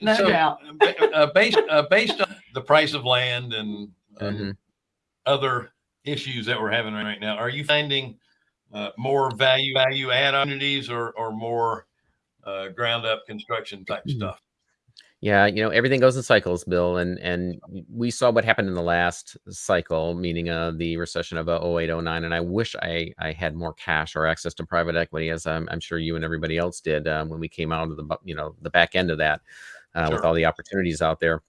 No So, doubt. uh, based uh, based on the price of land and um, Mhm. other issues that we're having right now, are you finding uh, more value value add opportunities or or more uh, ground up construction type Mhm. stuff? Yeah, you know, everything goes in cycles, Bill, and and we saw what happened in the last cycle, meaning uh, the recession of uh, 08, 09, and I wish I I had more cash or access to private equity, as I'm, I'm sure you and everybody else did um, when we came out of the you know the back end of that uh, with all the opportunities out there.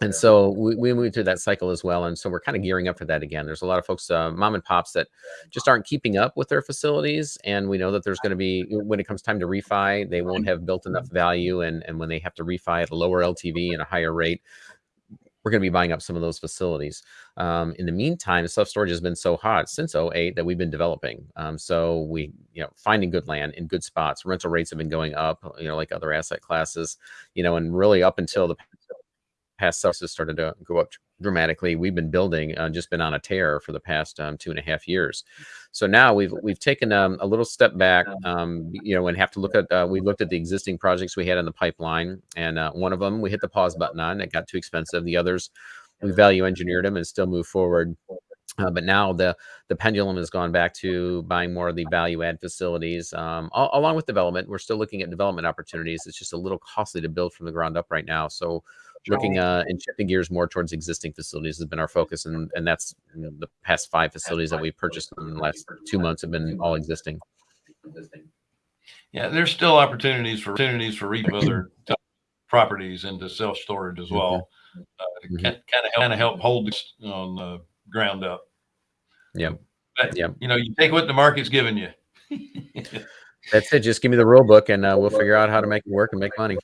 And so we, we moved through that cycle as well, and so we're kind of gearing up for that again. There's a lot of folks, uh, mom and pops, that just aren't keeping up with their facilities, and we know that there's going to be when it comes time to refi, they won't have built enough value, and and when they have to refi at a lower LTV and a higher rate, we're going to be buying up some of those facilities. Um, in the meantime, self storage has been so hot since 08 that we've been developing. Um, so we, you know, finding good land in good spots. Rental rates have been going up, you know, like other asset classes, you know, and really up until the past services started to go up dramatically. We've been building, uh, just been on a tear for the past um, two and a half years. So now we've we've taken um, a little step back, um, you know, and have to look at. Uh, we looked at the existing projects we had in the pipeline, and uh, one of them we hit the pause button on. It got too expensive. The others we value engineered them and still move forward. Uh, but now the the pendulum has gone back to buying more of the value add facilities, um, al- along with development. We're still looking at development opportunities. It's just a little costly to build from the ground up right now. So looking uh, and shifting gears more towards existing facilities has been our focus, and and that's you know, the past five facilities that we've purchased in the last two months have been all existing. Yeah, there's still opportunities for opportunities for re other properties into self storage as well. Uh, to Mhm. kind of kind of help hold this on the ground up. Yeah, But, Yep. You know, you take what the market's giving you. That's it. Just give me the rule book, and uh, we'll figure out how to make it work and make money.